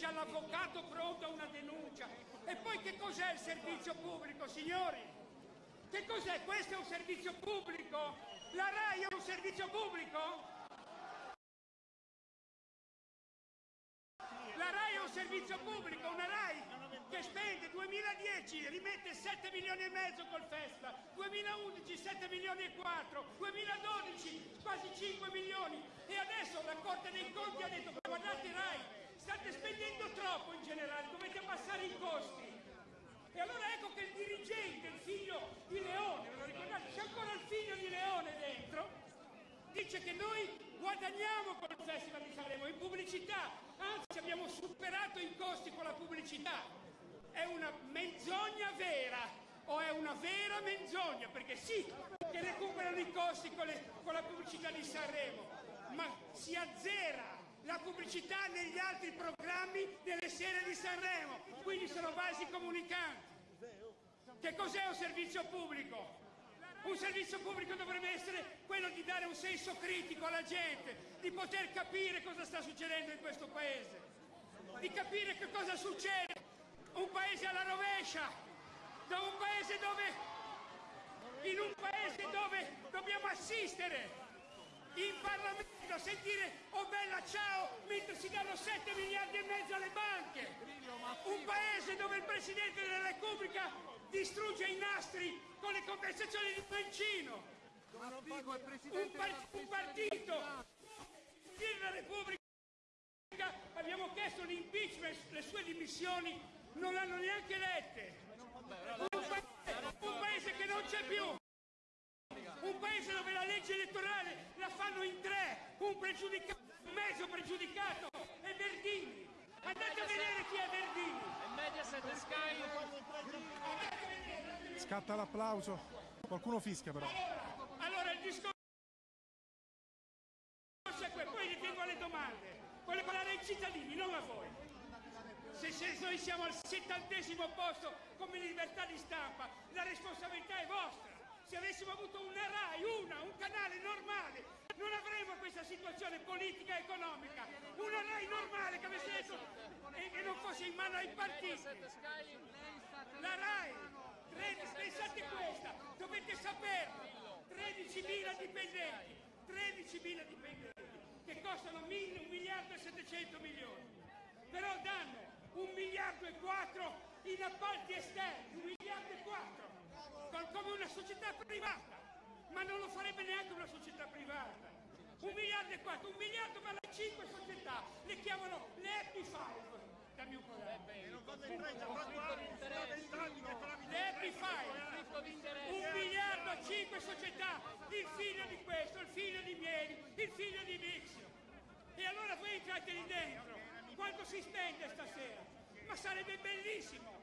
già l'avvocato pronto a una denuncia. E poi che cos'è il servizio pubblico, signori? Che cos'è? Questo è un servizio pubblico? La RAI è un servizio pubblico? La RAI è un servizio pubblico, una RAI che spende 2010 rimette 7 milioni e mezzo col festival, 2011 7 milioni e 4, 2012 quasi 5 milioni e adesso la Corte dei Conti ha detto guardate RAI, state spendendo troppo in generale, dovete abbassare i costi. E allora ecco che il dirigente, il figlio di Leone, lo ricordate, c'è ancora il figlio di Leone dentro, dice che noi guadagniamo col Festival di Sanremo in pubblicità, anzi abbiamo superato i costi con la pubblicità. È una menzogna vera o è una vera menzogna? Perché sì, che recuperano i costi con, le, con la pubblicità di Sanremo, ma si azzera pubblicità negli altri programmi delle serie di Sanremo, quindi sono vasi comunicanti. Che cos'è un servizio pubblico? Un servizio pubblico dovrebbe essere quello di dare un senso critico alla gente, di poter capire cosa sta succedendo in questo paese, di capire che cosa succede. Un paese alla rovescia, da un paese dove, in un paese dove dobbiamo assistere in Parlamento a sentire oh bella ciao mentre si danno 7 miliardi e mezzo alle banche. Un paese dove il Presidente della Repubblica distrugge i nastri con le compensazioni di Mancino. Un, par- un partito della Repubblica abbiamo chiesto l'impeachment, le sue dimissioni non l'hanno neanche lette. Un paese, un paese che non c'è più. Un paese dove la legge elettorale la fanno in tre, un pregiudicato, un mezzo pregiudicato e Verdini. Andate a vedere chi è Verdini. Scatta l'applauso. Qualcuno fischia però. Allora, allora il discorso è questo, poi ritengo alle domande. Voglio parlare ai cittadini, non a voi. Se, se noi siamo al settantesimo posto come libertà di stampa, la responsabilità è vostra. Se avessimo avuto una RAI, una, un canale normale, non avremmo questa situazione politica e economica. Una RAI normale che avesse detto e che non fosse in mano ai partiti. La RAI, 13, pensate questa, dovete saperlo, 13.000 dipendenti, 13.000 dipendenti che costano 1 miliardo e 700 milioni, però danno un miliardo e quattro in appalti esterni, un miliardo e quattro come una società privata, ma non lo farebbe neanche una società privata. Un miliardo e quattro, un miliardo per le cinque società, le chiamano le Happy Five. Dammi un po' Le Happy Five, un miliardo a cinque società, il figlio di questo, il figlio di Mieli, il figlio di Vixio. E allora voi entrate lì dentro, quanto si spende stasera? Ma sarebbe bellissimo!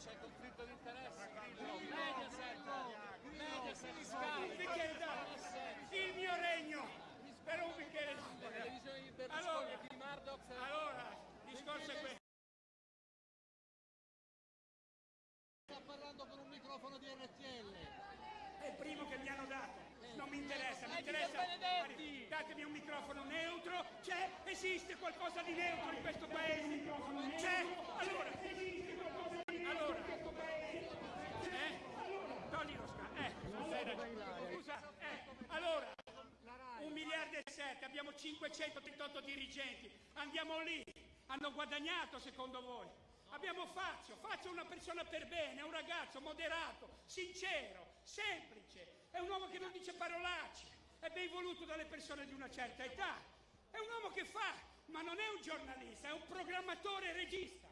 C'è conflitto di interessi. Mediaset, Mediaset, Sky. Il mio regno. Per un bicchiere d'acqua. Allora, allora, il discorso è questo. Sta parlando con un microfono di RTL. È il primo che mi hanno dato. Non mi interessa, mi Eh, interessa. Datemi un microfono neutro. C'è, esiste qualcosa di neutro in questo paese. C'è. Allora, esiste allora. Eh? Togli lo sca. Eh. Scusa, eh. Allora, un miliardo e sette, abbiamo 538 dirigenti. Andiamo lì. Hanno guadagnato secondo voi? Abbiamo Fazio, Fazio è una persona per bene, è un ragazzo moderato, sincero, semplice, è un uomo che non dice parolacce, è ben voluto dalle persone di una certa età, è un uomo che fa, ma non è un giornalista, è un programmatore regista,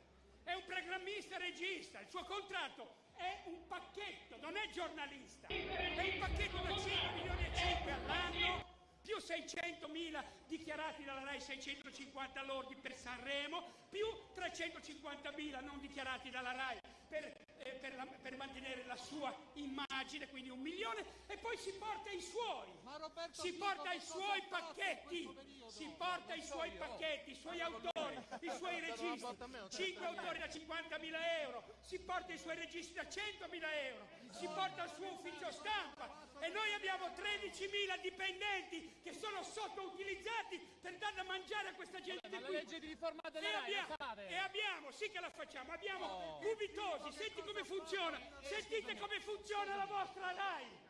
è un programmista regista, il suo contratto è un pacchetto, non è giornalista, è un pacchetto da 5 milioni e 5 all'anno più 600.000 dichiarati dalla RAI 650 lordi per Sanremo, più 350.000 non dichiarati dalla RAI per, per la- per mantenere la sua immagine, quindi un milione, e poi si porta i suoi, si porta i suoi pacchetti, si porta i suoi pacchetti, i suoi autori, i suoi registi, 5 autori da 50.000 euro, si porta i suoi registi da 100.000 euro, si porta il suo ufficio stampa. e noi abbiamo 13.000 dipendenti che sono sottoutilizzati per dare da mangiare a questa gente qui. legge di riforma E abbiamo, e abbiamo, sì che la facciamo, abbiamo Gubitosi, senti come funziona, sentite come funziona la vostra RAI.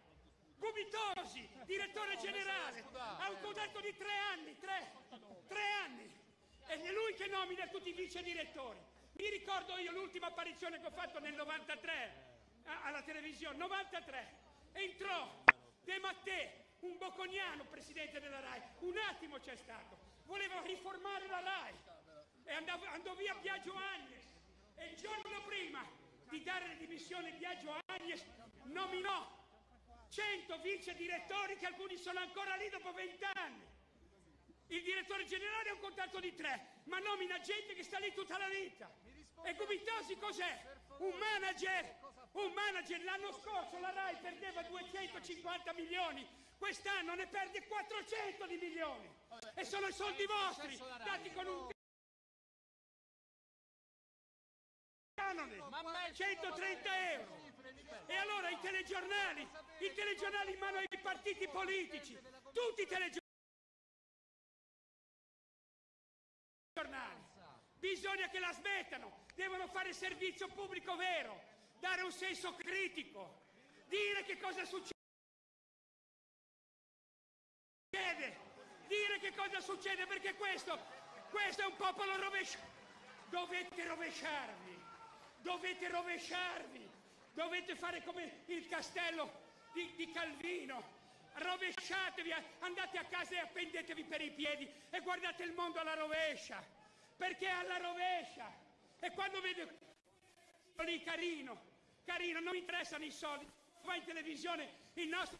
Gubitosi, direttore generale, ha un contratto di tre anni, tre, tre anni. Ed è lui che nomina tutti i vice direttori. Mi ricordo io l'ultima apparizione che ho fatto nel 93 a- alla televisione, 93. Entrò De Mattè, un bocconiano presidente della RAI, un attimo c'è stato, voleva riformare la RAI e andavo- andò via Biagio Agnes e il giorno prima di dare le dimissioni Biagio Agnes nominò 100 vice direttori che alcuni sono ancora lì dopo 20 anni. Il direttore generale ha un contratto di tre, ma nomina gente che sta lì tutta la vita. E Gubitosi cos'è? Un manager, un manager. L'anno scorso la RAI perdeva 250 milioni, quest'anno ne perde 400 di milioni. E sono i soldi vostri, dati con un 130 euro. E allora i telegiornali, i telegiornali in mano ai partiti politici, tutti i telegiornali. Bisogna che la smettano, devono fare servizio pubblico vero, dare un senso critico, dire che cosa succede, dire che cosa succede perché questo, questo è un popolo rovesciato. Dovete rovesciarvi, dovete rovesciarvi, dovete fare come il castello di, di Calvino. Rovesciatevi, andate a casa e appendetevi per i piedi e guardate il mondo alla rovescia, perché è alla rovescia. E quando vedo lì carino, carino, non mi interessano i soldi, va in televisione il nostro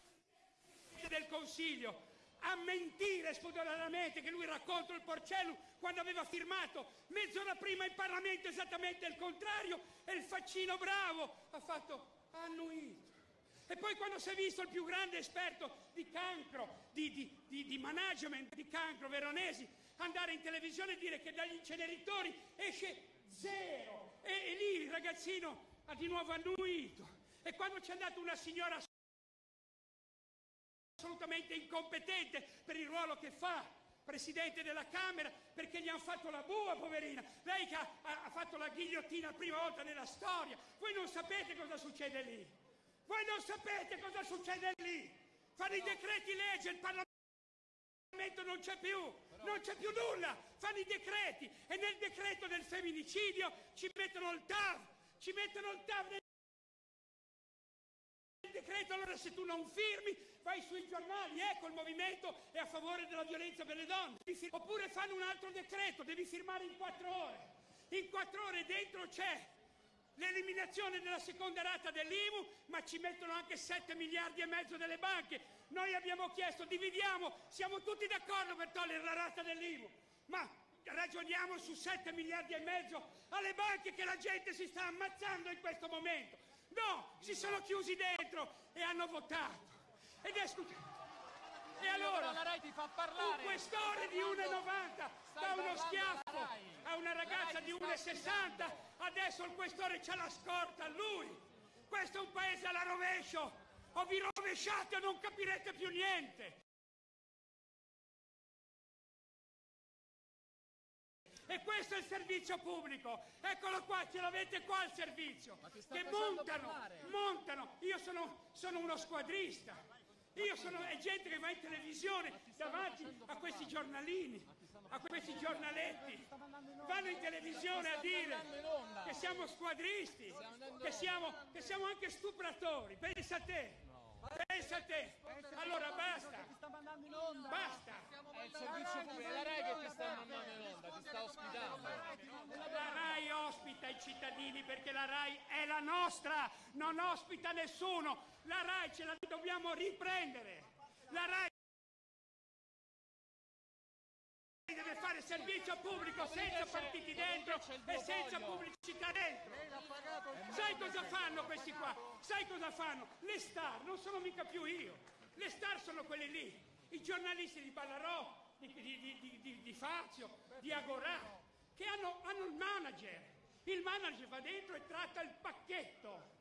del Consiglio a mentire spudoratamente che lui racconta il Porcello quando aveva firmato mezz'ora prima in Parlamento esattamente il contrario e il faccino bravo ha fatto annuito. E poi quando si è visto il più grande esperto di cancro, di, di- di- di management di cancro veronesi, andare in televisione e dire che dagli inceneritori esce zero. E, e lì il ragazzino ha di nuovo annuito. E quando c'è andata una signora assolutamente incompetente per il ruolo che fa, presidente della Camera, perché gli hanno fatto la bua, poverina. Lei che ha, ha- fatto la ghigliottina la prima volta nella storia. Voi non sapete cosa succede lì. Voi non sapete cosa succede lì. Fanno i decreti legge, il Parlamento non c'è più, non c'è più nulla. Fanno i decreti e nel decreto del femminicidio ci mettono il TAV, ci mettono il TAV decreto, allora se tu non firmi, vai sui giornali, ecco il movimento è a favore della violenza per le donne. Oppure fanno un altro decreto, devi firmare in quattro ore. In quattro ore dentro c'è l'eliminazione della seconda rata dell'IMU, ma ci mettono anche 7 miliardi e mezzo delle banche. Noi abbiamo chiesto, dividiamo, siamo tutti d'accordo per togliere la rata dell'IMU, ma ragioniamo su 7 miliardi e mezzo alle banche che la gente si sta ammazzando in questo momento. No, si sono chiusi dentro e hanno votato. Ed è scu- E allora, la RAI ti fa un parlare. questore di 1,90 dà uno schiaffo a una ragazza di 1,60, adesso il questore c'ha la scorta a lui. Questo è un paese alla rovescio. O vi rovesciate o non capirete più niente. E questo è il servizio pubblico. Eccolo qua, ce l'avete qua il servizio. Che montano, parlare. montano. Io sono, sono uno squadrista. Io sono, è gente che va in televisione davanti a questi giornalini, a questi giornaletti. Vanno in televisione a dire che siamo squadristi, che siamo, che siamo anche stupratori. Pensa a te. Pensa a te. Allora basta. Basta. È il servizio pubblico, è la RAI che ti sta mandando in onda, ti sta ospitando. La RAI ospita i cittadini perché la RAI è la nostra, non ospita nessuno. La RAI ce la dobbiamo riprendere. La RAI deve fare servizio pubblico senza partiti dentro e senza pubblicità dentro. Sai cosa fanno questi qua? Sai cosa fanno? Le star non sono mica più io. Le star sono quelle lì. I giornalisti di Ballarò, di, di, di, di- Fazio, di Agorà, che hanno, hanno il manager. Il manager va dentro e tratta il pacchetto.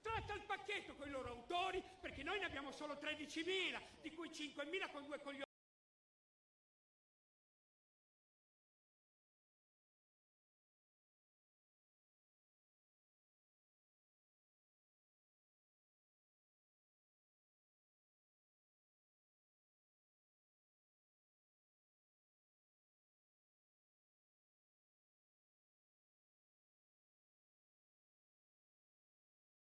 Tratta il pacchetto con i loro autori, perché noi ne abbiamo solo 13.000, di cui 5.000 con due coglioni